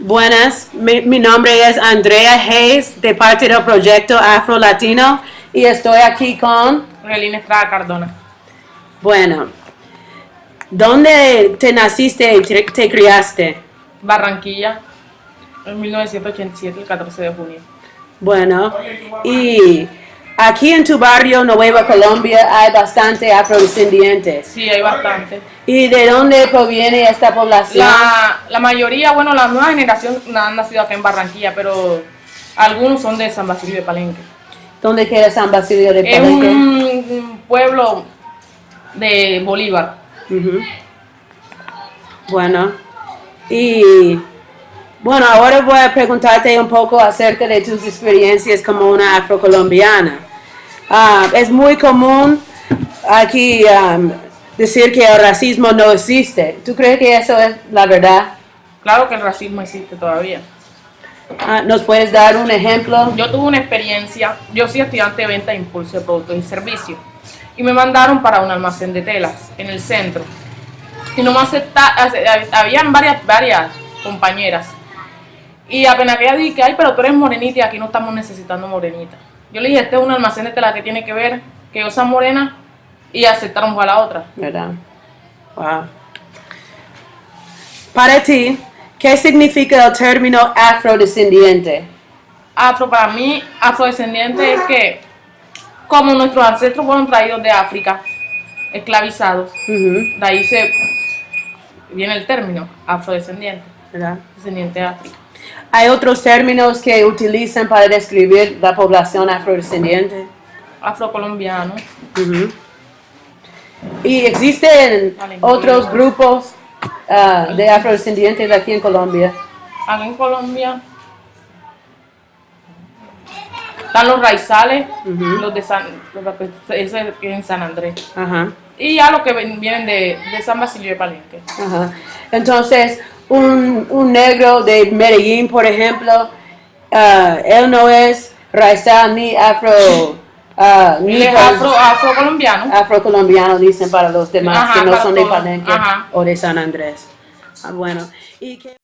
Buenas, mi, mi nombre es Andrea Hayes de parte del proyecto Afro Latino y estoy aquí con, Relina Estrada Cardona. bueno, ¿dónde te naciste y te, te criaste? Barranquilla, en 1987, el 14 de junio. Bueno, y aquí en tu barrio Nueva Colombia hay bastante afrodescendientes. Sí, hay bastante. ¿Y de dónde proviene esta población? La, la mayoría, bueno, la nueva generación no han nacido acá en Barranquilla, pero algunos son de San Basilio de Palenque. ¿Dónde queda San Basilio de Es Palenque? un pueblo de Bolívar. Bueno, y bueno, ahora voy a preguntarte un poco acerca de tus experiencias como una afrocolombiana. Ah, es muy común aquí um, decir que el racismo no existe. ¿Tú crees que eso es la verdad? Claro que el racismo existe todavía. Ah, ¿Nos puedes dar un ejemplo? Yo tuve una experiencia, yo soy estudiante de venta de impulso de productos y servicios, y me mandaron para un almacén de telas en el centro. Y no me acepta, habían varias, varias compañeras. Y apenas que ella dije, ay, pero tú eres morenita y aquí no estamos necesitando morenita. Yo le dije, este es un almacén de tela que tiene que ver que yo sea morena y aceptaron a la otra. ¿Verdad? Wow. Para ti, ¿qué significa el término afrodescendiente? Afro para mí, afrodescendiente es que como nuestros ancestros fueron traídos de África, esclavizados, de ahí se viene el término afrodescendiente, ¿verdad? descendiente de África. Hay otros términos que utilizan para describir la población afrodescendiente. Afrocolombiano. Y existen otros grupos ah, de afrodescendientes aquí en Colombia. acá en Colombia están los raizales, los de San, los ese en San Andrés, Ajá, y ya los que vienen de, de San Basilio de Palenque. ajá. Entonces, un, un negro de Medellín, por ejemplo, ah, él no es raizal ni afro, ah, ni es afro, afrocolombiano. afrocolombiano, dicen para los demás Ajá, que no son de. Palenque Ajá. o de San Andrés. Ah, bueno. ¿Y qué-